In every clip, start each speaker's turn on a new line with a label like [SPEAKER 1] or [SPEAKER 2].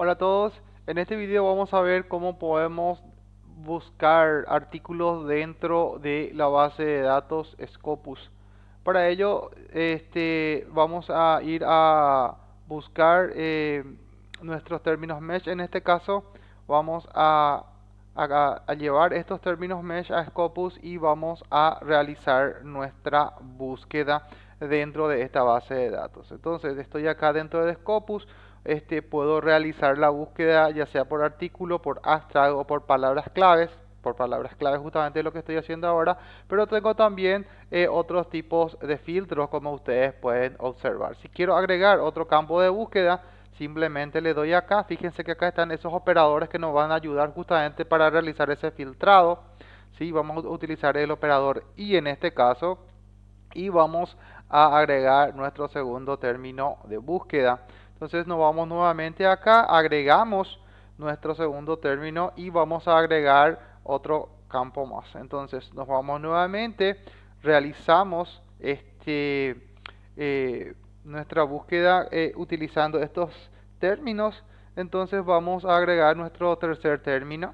[SPEAKER 1] Hola a todos, en este video vamos a ver cómo podemos buscar artículos dentro de la base de datos Scopus. Para ello este, vamos a ir a buscar eh, nuestros términos mesh. En este caso vamos a, a llevar estos términos mesh a Scopus y vamos a realizar nuestra búsqueda dentro de esta base de datos. Entonces estoy acá dentro de Scopus este, puedo realizar la búsqueda ya sea por artículo, por abstract o por palabras claves, por palabras claves justamente lo que estoy haciendo ahora, pero tengo también eh, otros tipos de filtros como ustedes pueden observar. Si quiero agregar otro campo de búsqueda, simplemente le doy acá, fíjense que acá están esos operadores que nos van a ayudar justamente para realizar ese filtrado. ¿sí? Vamos a utilizar el operador y en este caso y vamos a agregar nuestro segundo término de búsqueda. Entonces nos vamos nuevamente acá, agregamos nuestro segundo término y vamos a agregar otro campo más. Entonces nos vamos nuevamente, realizamos este, eh, nuestra búsqueda eh, utilizando estos términos. Entonces vamos a agregar nuestro tercer término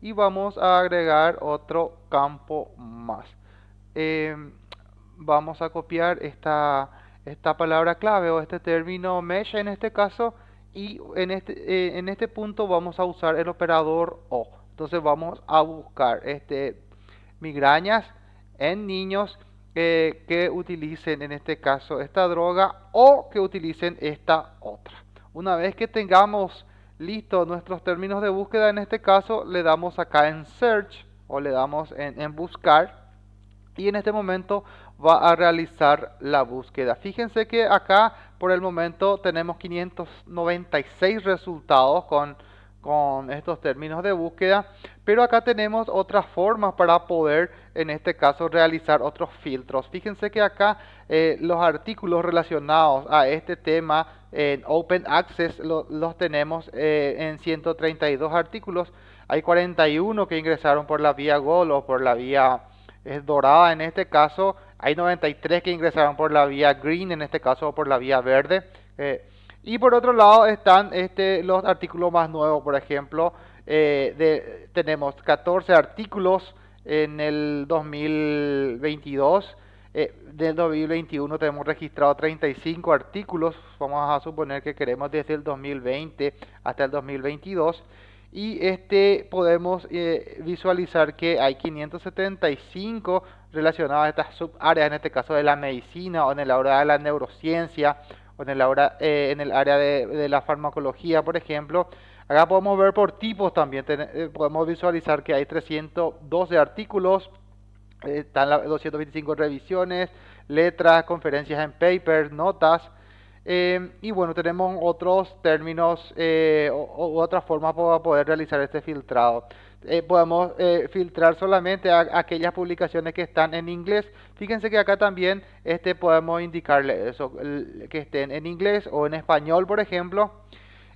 [SPEAKER 1] y vamos a agregar otro campo más. Em, vamos a copiar esta esta palabra clave o este término mesh en este caso y en este, eh, en este punto vamos a usar el operador O. Entonces vamos a buscar este, migrañas en niños eh, que utilicen en este caso esta droga o que utilicen esta otra. Una vez que tengamos listos nuestros términos de búsqueda, en este caso le damos acá en search o le damos en buscar y en este momento va a realizar la búsqueda. Fíjense que acá por el momento tenemos 596 resultados con, con estos términos de búsqueda, pero acá tenemos otras formas para poder en este caso realizar otros filtros. Fíjense que acá eh, los artículos relacionados a este tema en Open Access los tenemos eh, en 132 artículos. Hay 41 que ingresaron por la vía GOL o por la vía es dorada en este caso. Hay 93 que ingresaron por la vía green, en este caso por la vía verde. Eh, y por otro lado están este, los artículos más nuevos, por ejemplo, eh, tenemos 14 artículos en el 2022. Eh, del 2021 tenemos registrado 35 artículos, vamos a suponer que queremos desde el 2020 hasta el 2022 y este podemos eh, visualizar que hay 575 relacionadas a estas subáreas, en este caso de la medicina o en el área de la neurociencia o en el, área, eh, en el área de, la farmacología, por ejemplo. Acá podemos ver por tipos también, eh, podemos visualizar que hay 312 artículos, están las 225 revisiones, letras, conferencias en paper, notas, eh, y bueno, tenemos otros términos eh, o, otras formas para poder realizar este filtrado. Eh, podemos filtrar solamente aquellas publicaciones que están en inglés. Fíjense que acá también este, podemos indicarle eso, que estén en inglés o en español, por ejemplo.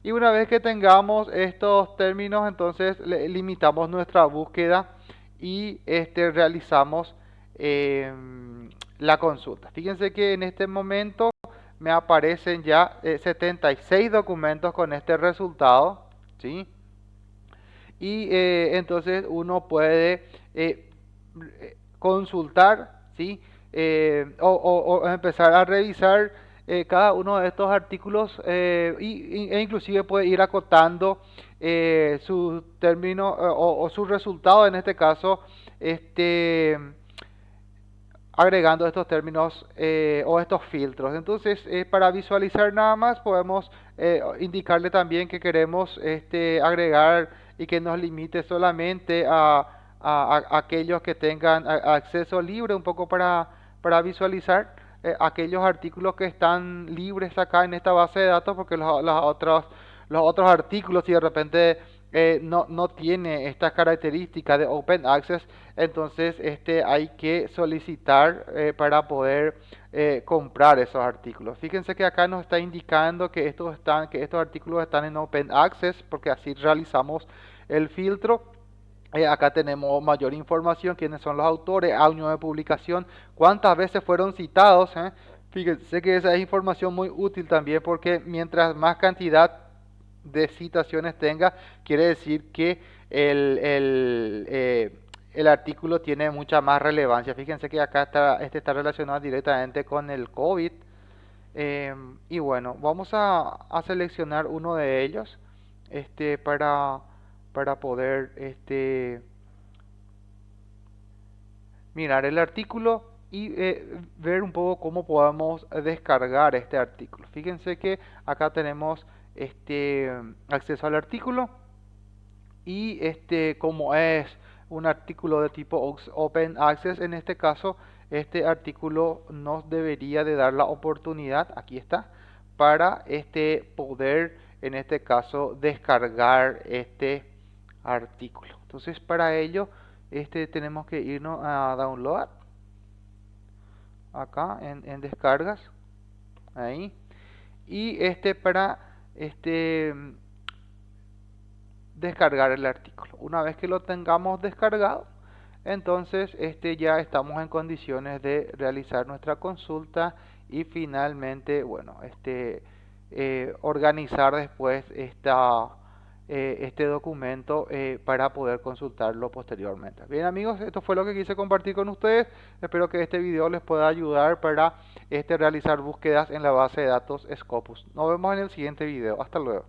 [SPEAKER 1] Y una vez que tengamos estos términos, entonces limitamos nuestra búsqueda y este, realizamos la consulta. Fíjense que en este momento me aparecen ya 76 eh, documentos con este resultado, ¿sí? Y eh, entonces uno puede eh, consultar, ¿sí? O, empezar a revisar cada uno de estos artículos y, e inclusive puede ir acotando su término o, o su resultado, en este caso, este agregando estos términos eh, o estos filtros. Entonces, eh, para visualizar nada más, podemos eh, indicarle también que queremos este, agregar y que nos limite solamente a, aquellos que tengan acceso libre, un poco para, para visualizar aquellos artículos que están libres acá en esta base de datos, porque los otros, los otros artículos, si de repente eh, no, no, tiene esta característica de Open Access, entonces este, hay que solicitar eh, para poder eh, comprar esos artículos. Fíjense que acá nos está indicando que estos, están, que estos artículos están en Open Access, porque así realizamos el filtro. acá tenemos mayor información, quiénes son los autores, año de publicación, cuántas veces fueron citados. Fíjense que esa es información muy útil también porque mientras más cantidad de citaciones tenga, quiere decir que el, el, eh, el artículo tiene mucha más relevancia. Fíjense que acá está, este está relacionado directamente con el COVID. Eh, y bueno, vamos a, a, seleccionar uno de ellos este, para, para poder este, mirar el artículo y eh, ver un poco cómo podemos descargar este artículo. Fíjense que acá tenemos este acceso al artículo. Y este como es un artículo de tipo Open Access en este caso este artículo nos debería de dar la oportunidad aquí está para este poder en este caso descargar este artículo. Entonces para ello este tenemos que irnos a download. Acá en, descargas. Ahí. Y este para este descargar el artículo. Una vez que lo tengamos descargado entonces este ya estamos en condiciones de realizar nuestra consulta y finalmente bueno este eh, organizar después esta eh, este documento eh, para poder consultarlo posteriormente. Bien amigos, esto fue lo que quise compartir con ustedes. Espero que este video les pueda ayudar para este, realizar búsquedas en la base de datos Scopus. Nos vemos en el siguiente video. Hasta luego.